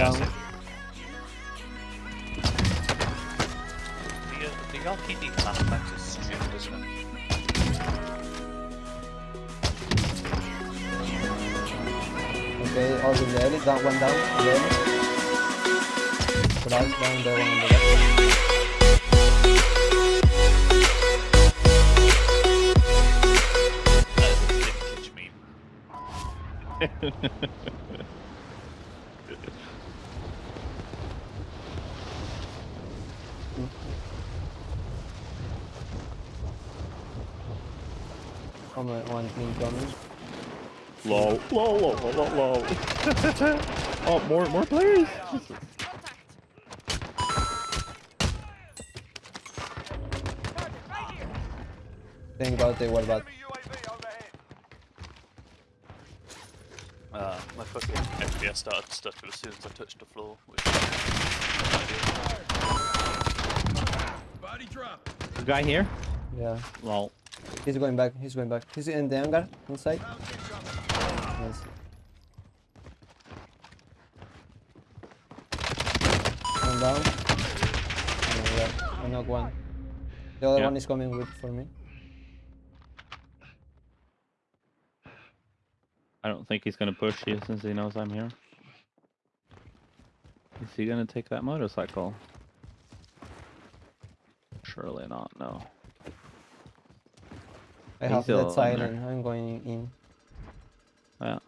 yeah, down. The, uh, the RPD flashbacks is stupid, isn't it? Okay, all the alley, down, one down, in the alley. Right, down there, one on the left. That is a vintage meme. Come on, one team coming. Low, low, low, low, low, low. oh, more, more players. Jesus. Think about it, what about? Uh, my fucking FPS started stuttering as soon as I touched the floor, which Body drop. The guy here. Yeah. Lol. He's going back, he's going back. He's in the hangar, inside. Nice. One down. Oh, yeah. I knock one. The other Yeah. one is coming with for me. I don't think he's gonna push you since he knows I'm here. Is he gonna take that motorcycle? Surely not, no. I He's have still that on silent. I'm going in. Yeah.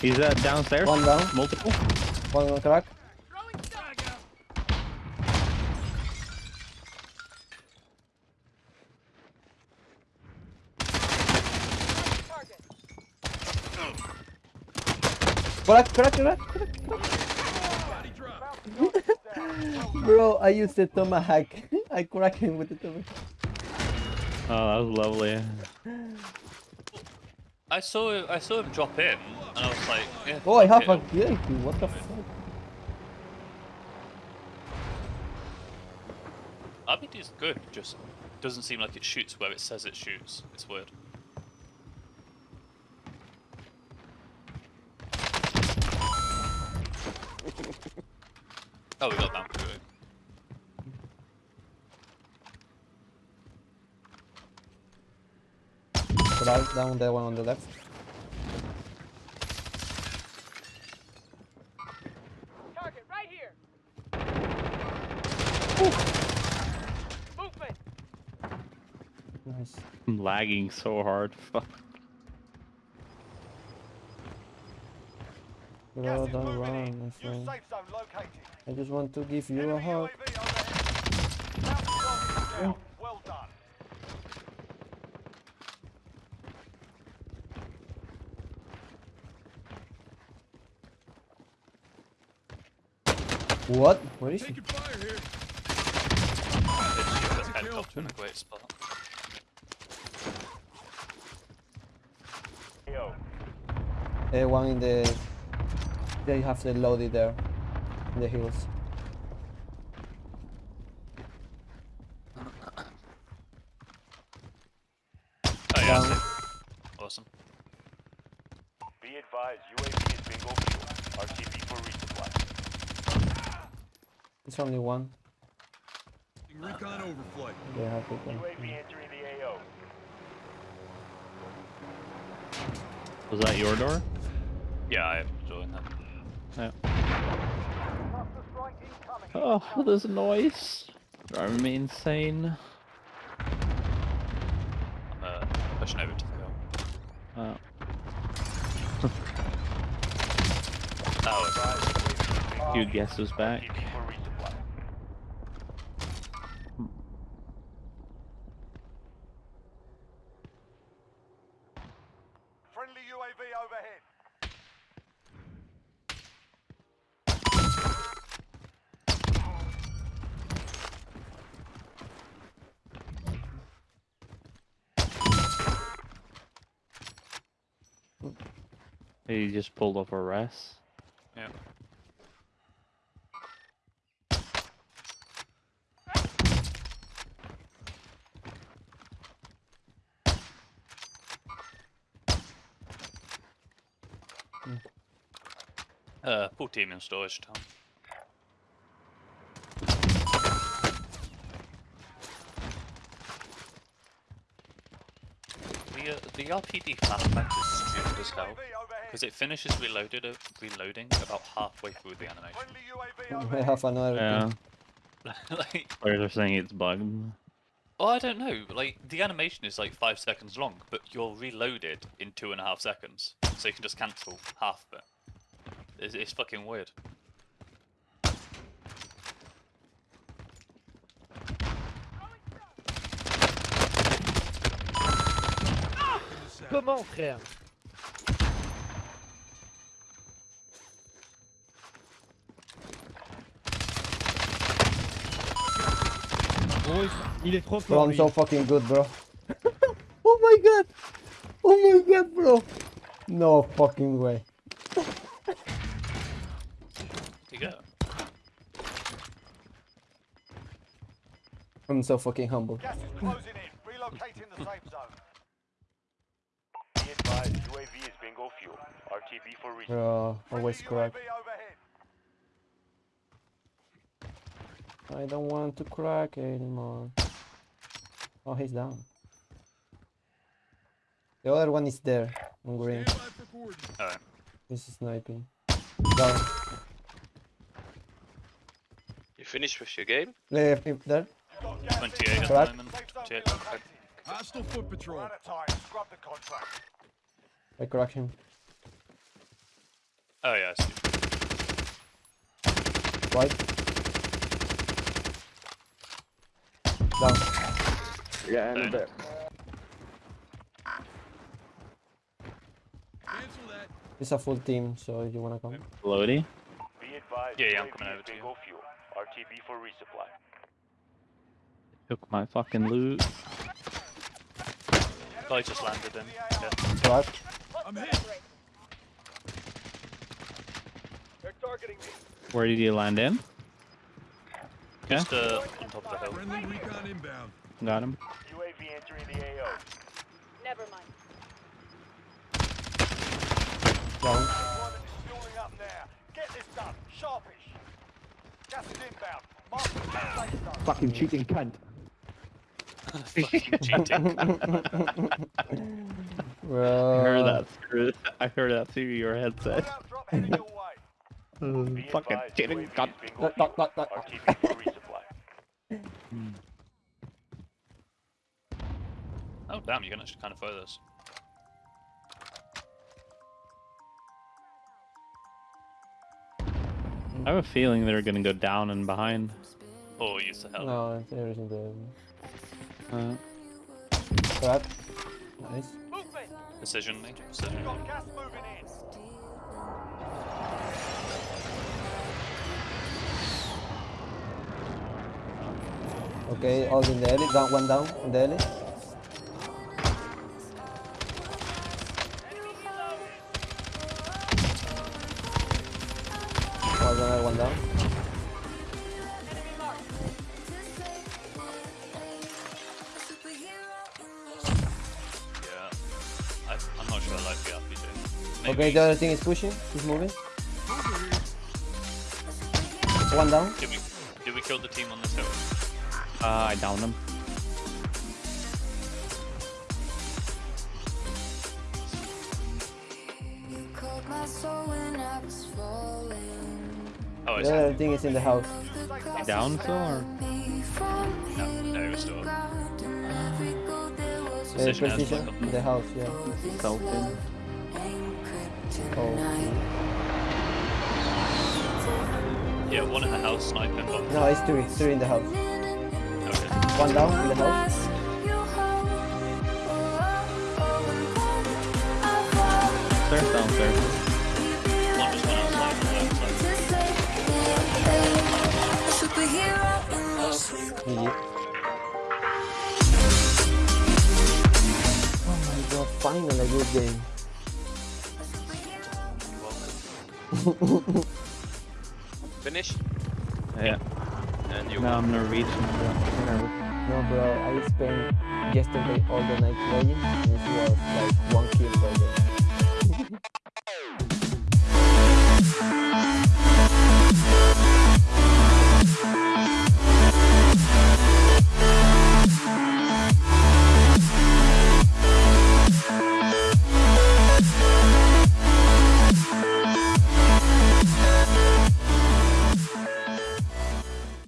He's uh, downstairs? One down. Multiple? One on crack. Crack, crack, crack, crack. Body. Bro, I used the tomahawk. I crack him with the tomahawk. Oh, that was lovely. I saw I saw him drop in, and I was like, yeah, Oh, I fuck have a it. kill. What the fuck? RPD is good, just doesn't seem like it shoots where it says it shoots. It's weird. oh, we got that. Good. Crack down the one on the left. Target right here. Movement. Nice. I'm lagging so hard. Fuck. Bro, don't run, my. I just want to give you a hug. Well done. What? Where is he? Taking fire here. It's That's a helicopter in a great spot. Uh, one in the. They have the loaded there. In the hills. Oh yeah, Down. I see. awesome. Be advised, UAV is bingo fuel. RTB for resupply. It's only one. Recon overflight. They have it. UAV entering the AO. Was that your door? Yeah, I am enjoying that. Yeah. Oh, this noise. Driving me insane. I'm uh, pushing over to the hill. Oh. Oh, Few guesses back. RTB for resupply. Friendly UAV overhead. He just pulled off a rest. yeah. Uh, full team in storage town. The, uh, the RPD flashback is stupid as hell because it finishes reloaded uh, reloading about halfway through the animation. Friendly UAV I overhead. have another Yeah. thing. like, Players are saying it's bugged. oh, I don't know. Like the animation is like five seconds long, but you're reloaded in two and a half seconds, so you can just cancel half of it. It's, it's fucking weird. Comment, frère Gros, il- est trop Bro, fort. I'm lui. so fucking good, bro. oh my god! Oh my god, bro! No fucking way. I'm so fucking humble. Gas is closing in. Relocating the safe zone. Be advised, UAV is bingo fuel. RTB for resupply. Bro, always Friendly crack. I don't want to crack anymore. Oh, he's down. The other one is there, on green. Stand by for coordinates. Alright. He's sniping. Down. You finished with your game? Left, if there. You've got gas 28 at the moment. 28. relocated. Hostile foot patrol. out of time. Scrub the contract. I crack him. Oh yeah, I see. Right. Down. Yeah, in a bit. It's a full team, so you wanna come. Lodi. Be advised, Yeah, yeah, I'm coming over to you. fuel. RTB for resupply. Took my fucking loot. Guy just landed in. Yeah. Crack. I'm hit. They're targeting me. Where did you land in? Okay. Just uh, on top of the hill. Friendly recon inbound. Got him. UAV entering the AO. Never mind. Down. Deployment is fueling up now. Get this done. Sharpish. Gas is inbound. Mark the safe zone. Fucking cheating cunt. Fucking cheating. Bro. I heard that through. I heard that through your headset. Loadout drop heading your way. Be fucking advised, cheating UAV cunt. is bingo Look, look, fuel. look, look. RTB for resupply. oh damn, you can actually kind of throw this. I have a feeling they're gonna go down and behind. Or use the hell. No, it's everything there. Uh, Crack. Nice. Movement. Precision, eh? mate. Precision. Got gas moving in. Okay, all in the alley. Down, one down in the alley. One another one down. Maybe Okay, the other thing is pushing. He's moving. One down. Did we, did we kill the team on this hill? uh, I downed him. Oh, I The other thing is in the house. You down still or? No, no, it's still. The Precision has precision like in the house, yeah. Sultan. Oh. Yeah, one in the house sniping. But oh. No, it's three. Three in the house. okay. One down in the house. Stairs downstairs. One just went outside. and the outside. GG. Oh my god, finally a good game. Finish? Yeah. And you No, I'm Norwegian. so whatever. No bro, I spent yesterday all the night playing and it was like one kill per game.